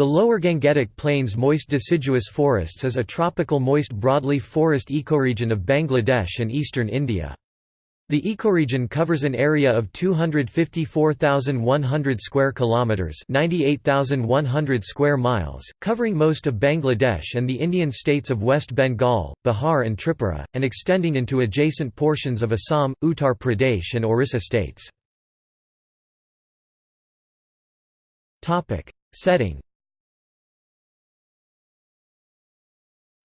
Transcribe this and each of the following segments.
The lower Gangetic Plains moist deciduous forests is a tropical moist broadleaf forest ecoregion of Bangladesh and eastern India. The ecoregion covers an area of 254,100 square kilometers, 98,100 square miles, covering most of Bangladesh and the Indian states of West Bengal, Bihar and Tripura, and extending into adjacent portions of Assam, Uttar Pradesh and Orissa states. Topic: Setting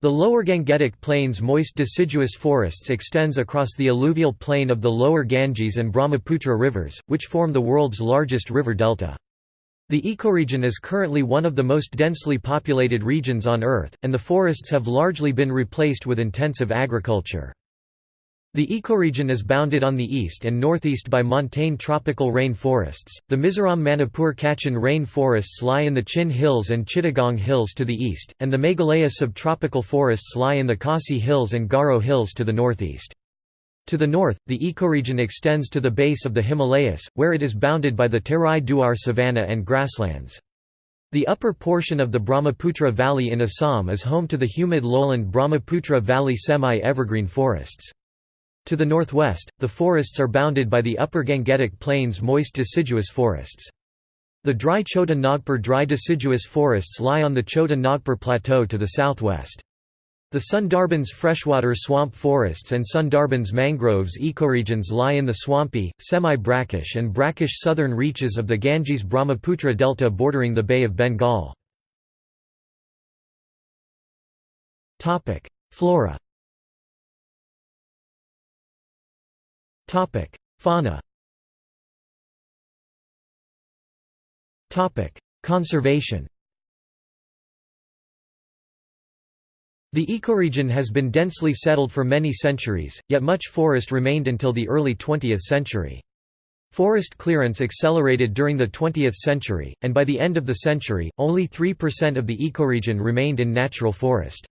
The lower Gangetic Plains moist deciduous forests extends across the alluvial plain of the lower Ganges and Brahmaputra rivers, which form the world's largest river delta. The ecoregion is currently one of the most densely populated regions on Earth, and the forests have largely been replaced with intensive agriculture. The ecoregion is bounded on the east and northeast by montane tropical rain forests. The Mizoram Manipur Kachin rain forests lie in the Chin Hills and Chittagong Hills to the east, and the Meghalaya subtropical forests lie in the Khasi Hills and Garo Hills to the northeast. To the north, the ecoregion extends to the base of the Himalayas, where it is bounded by the Terai Duar savanna and grasslands. The upper portion of the Brahmaputra Valley in Assam is home to the humid lowland Brahmaputra Valley semi-evergreen forests. To the northwest, the forests are bounded by the upper Gangetic Plains moist deciduous forests. The dry Chota Nagpur dry deciduous forests lie on the Chota Nagpur Plateau to the southwest. The Sundarbans freshwater swamp forests and Sundarbans mangroves ecoregions lie in the swampy, semi-brackish and brackish southern reaches of the Ganges-Brahmaputra delta bordering the Bay of Bengal. Flora Topic: Fauna. Topic: Conservation. The ecoregion has been densely settled for many centuries, yet much forest remained until the early 20th century. Forest clearance accelerated during the 20th century, and by the end of the century, only 3% of the ecoregion remained in natural forest.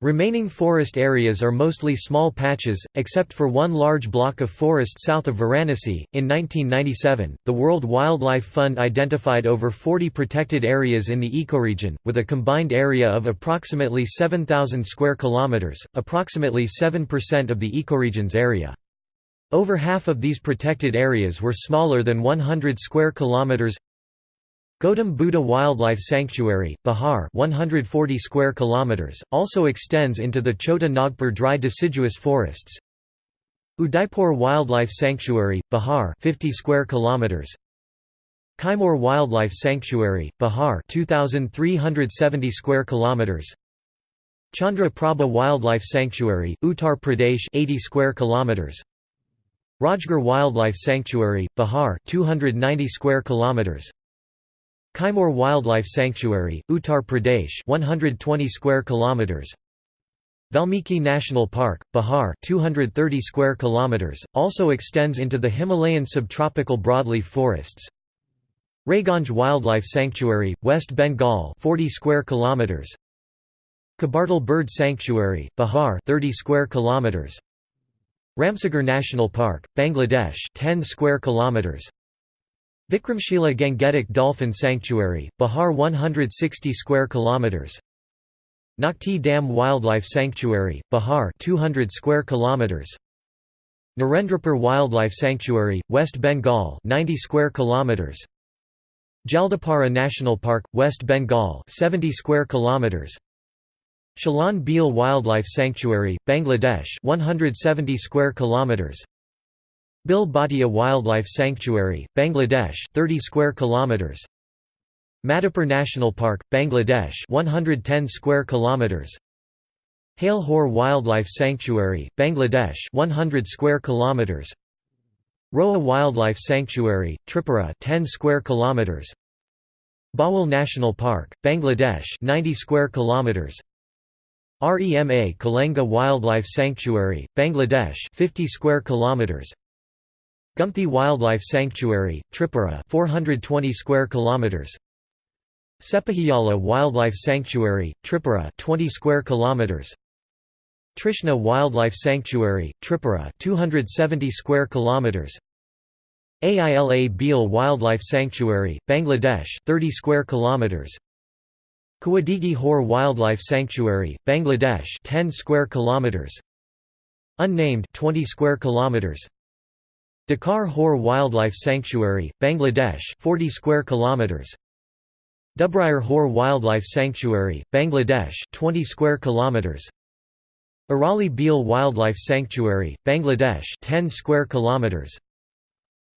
Remaining forest areas are mostly small patches, except for one large block of forest south of Varanasi. In 1997, the World Wildlife Fund identified over 40 protected areas in the ecoregion, with a combined area of approximately 7,000 square kilometers, approximately 7% of the ecoregion's area. Over half of these protected areas were smaller than 100 square kilometers. Gautam Buddha Wildlife Sanctuary, Bihar 140 square kilometers, also extends into the Chota Nagpur dry deciduous forests. Udaipur Wildlife Sanctuary, Bihar 50 square kilometers. Kaimur Wildlife Sanctuary, Bihar 2370 square kilometers. Chandra Prabha Wildlife Sanctuary, Uttar Pradesh 80 square kilometers. Rajgarh Wildlife Sanctuary, Bihar 290 square kilometers. Kaimur Wildlife Sanctuary, Uttar Pradesh 120 square kilometers. Valmiki National Park, Bihar 230 square kilometers, also extends into the Himalayan subtropical broadleaf forests. Raiganj Wildlife Sanctuary, West Bengal 40 square kilometers. Kabartal Bird Sanctuary, Bihar 30 square kilometers. Ramsagar National Park, Bangladesh 10 square kilometers. Vikramshila Gangetic Dolphin Sanctuary, Bihar 160 square kilometers. Nakhti Dam Wildlife Sanctuary, Bihar 200 square kilometers. Narendrapur Wildlife Sanctuary, West Bengal 90 square kilometers. Jaldapara National Park, West Bengal 70 square kilometers. Shalan Beel Wildlife Sanctuary, Bangladesh 170 square kilometers. Bil Bhatia Wildlife Sanctuary, Bangladesh 30 square kilometers. Madhupur National Park, Bangladesh 110 square kilometers. Hale Wildlife Sanctuary, Bangladesh 100 square kilometers. Rowa Wildlife Sanctuary, Tripura 10 square kilometers. Bhawal National Park, Bangladesh 90 square kilometers. REMA Kalenga Wildlife Sanctuary, Bangladesh 50 square kilometers. Gumti Wildlife Sanctuary, Tripura 420 square kilometers. Sepahijala Wildlife Sanctuary, Tripura 20 square kilometers. Trishna Wildlife Sanctuary, Tripura 270 square kilometers. Aila Beel Wildlife Sanctuary, Bangladesh 30 square kilometers. Kuwadigi Hor Wildlife Sanctuary, Bangladesh 10 square kilometers Unnamed 20 square kilometers Dakar Hor Wildlife Sanctuary, Bangladesh 40 square kilometers. Dubrayur Hor Wildlife Sanctuary, Bangladesh 20 square kilometers. Arali Beel Wildlife Sanctuary, Bangladesh 10 square kilometers.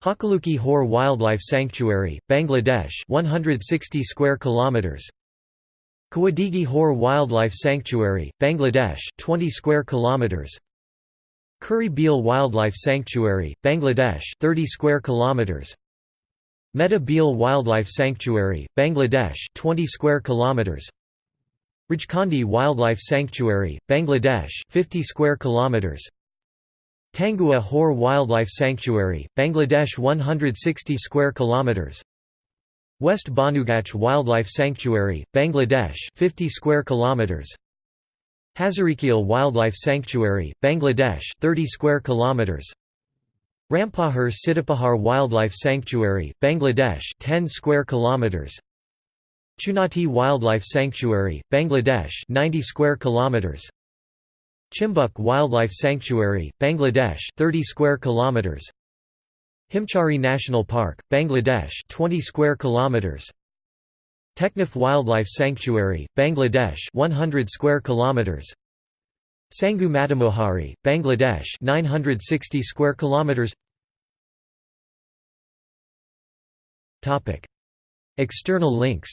Hakaluki Haor Wildlife Sanctuary, Bangladesh 160 square kilometers. Kuwadigi Hor Wildlife Sanctuary, Bangladesh 20 square kilometers Kuri Beel Wildlife Sanctuary, Bangladesh 30 square kilometers. Meta Beel Wildlife Sanctuary, Bangladesh 20 square kilometers. Rajkhandi Wildlife Sanctuary, Bangladesh 50 square kilometers. Tangua Hor Wildlife Sanctuary, Bangladesh 160 square kilometers. West Banugach Wildlife Sanctuary, Bangladesh 50 square kilometers Hazarikhil Wildlife Sanctuary, Bangladesh 30 square kilometers. Rampahar Sitapahar Wildlife Sanctuary, Bangladesh 10 square kilometers. Chunati Wildlife Sanctuary, Bangladesh 90 square kilometers. Chimbuk Wildlife Sanctuary, Bangladesh 30 square kilometers. Himchari National Park, Bangladesh 20 square kilometers Teknaf Wildlife Sanctuary, Bangladesh 100 square kilometers. Sangu Matamuhuri, Bangladesh 960 square kilometers. Topic. External links.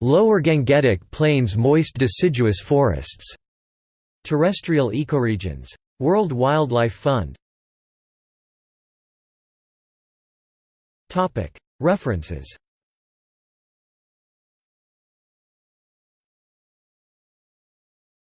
Lower Gangetic Plains moist deciduous forests. Terrestrial ecoregions. World Wildlife Fund References